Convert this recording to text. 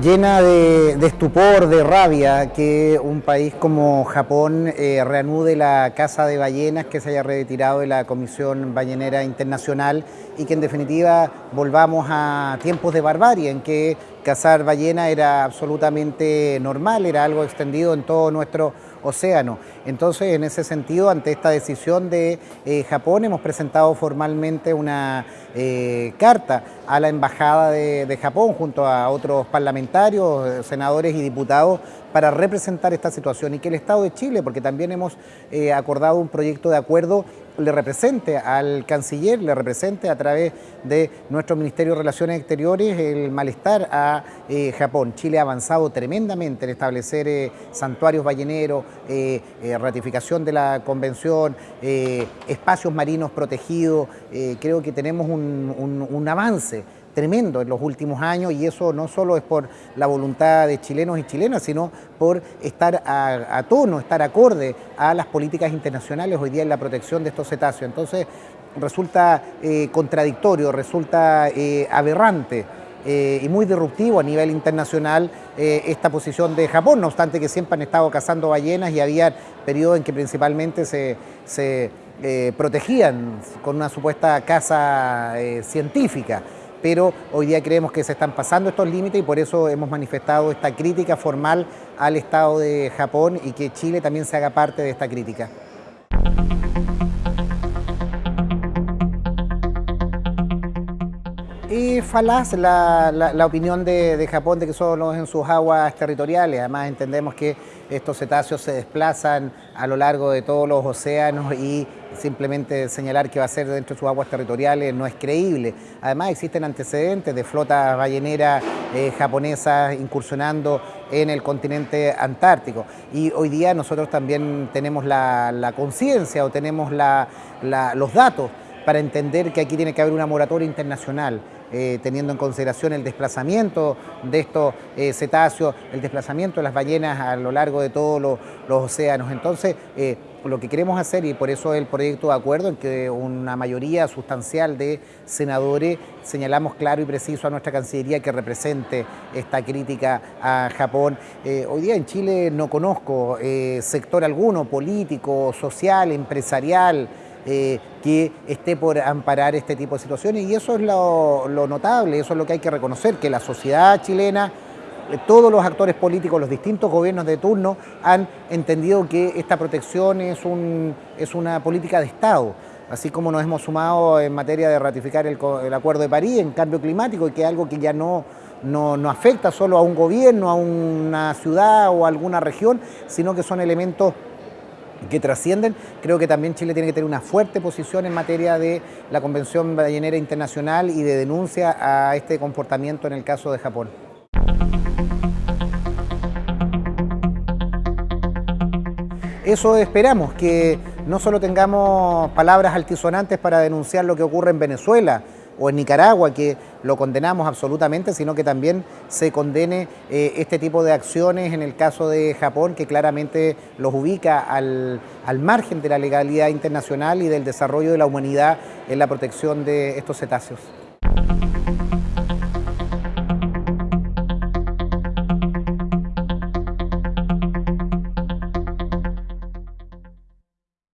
llena de, estupor, de rabia, que un país como Japón eh, reanude la caza de ballenas que se haya retirado de la Comisión Ballenera Internacional y que en definitiva volvamos a tiempos de barbarie en que cazar ballena era absolutamente normal, era algo extendido en todo nuestro océano. Entonces, en ese sentido, ante esta decisión de eh, Japón, hemos presentado formalmente una eh, carta a la Embajada de, Japón junto a otros parlamentarios, senadores y diputados para representar esta situación y que el Estado de Chile, porque también hemos eh, acordado un proyecto de acuerdo le represente al canciller, le represente a través de nuestro Ministerio de Relaciones Exteriores el malestar a eh, Japón. Chile ha avanzado tremendamente en establecer eh, santuarios balleneros, eh, ratificación de la convención, espacios marinos protegidos. creo que tenemos un avance tremendo en los últimos años y eso no solo es por la voluntad de chilenos y chilenas, sino por estar a, tono, estar acorde a las políticas internacionales hoy día en la protección de estos cetáceos. Entonces resulta eh, contradictorio, resulta eh, aberrante eh, y muy disruptivo a nivel internacional esta posición de Japón, no obstante que siempre han estado cazando ballenas y había periodos en que principalmente se, se protegían con una supuesta caza científica pero hoy día creemos que se están pasando estos límites y por eso hemos manifestado esta crítica formal al Estado de Japón y que Chile también se haga parte de esta crítica. Es falaz la, opinión de, de, Japón de que solo en sus aguas territoriales. Además entendemos que estos cetáceos se desplazan a lo largo de todos los océanos y simplemente señalar que va a ser dentro de sus aguas territoriales no es creíble. Además existen antecedentes de flotas balleneras eh, japonesas incursionando en el continente antártico y hoy día nosotros también tenemos la, conciencia o tenemos los datos para entender que aquí tiene que haber una moratoria internacional. Eh, teniendo en consideración el desplazamiento de estos eh, cetáceos, el desplazamiento de las ballenas a lo largo de todos los, océanos. Entonces, eh, lo que queremos hacer, y por eso el proyecto de acuerdo, en que una mayoría sustancial de senadores señalamos claro y preciso a nuestra Cancillería que represente esta crítica a Japón. hoy día en Chile no conozco sector alguno, político, social, empresarial, eh, que esté por amparar este tipo de situaciones. Y eso es lo, notable, eso es lo que hay que reconocer, que la sociedad chilena, eh, todos los actores políticos, los distintos gobiernos de turno han entendido que esta protección es, un, es una política de Estado. Así como nos hemos sumado en materia de ratificar el, Acuerdo de París en cambio climático, y que es algo que ya no, no, no, afecta solo a un gobierno, a una ciudad o a alguna región, sino que son elementos que trascienden. Creo que también Chile tiene que tener una fuerte posición en materia de la Convención Ballenera Internacional y de denuncia a este comportamiento en el caso de Japón. Eso esperamos, que no solo tengamos palabras altisonantes para denunciar lo que ocurre en Venezuela, o en Nicaragua, que lo condenamos absolutamente, sino que también se condene eh, este tipo de acciones en el caso de Japón, que claramente los ubica al, al margen de la legalidad internacional y del desarrollo de la humanidad en la protección de estos cetáceos.